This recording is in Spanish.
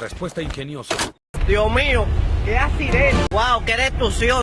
Respuesta ingeniosa. Dios mío, qué accidente. Wow, qué destrucción.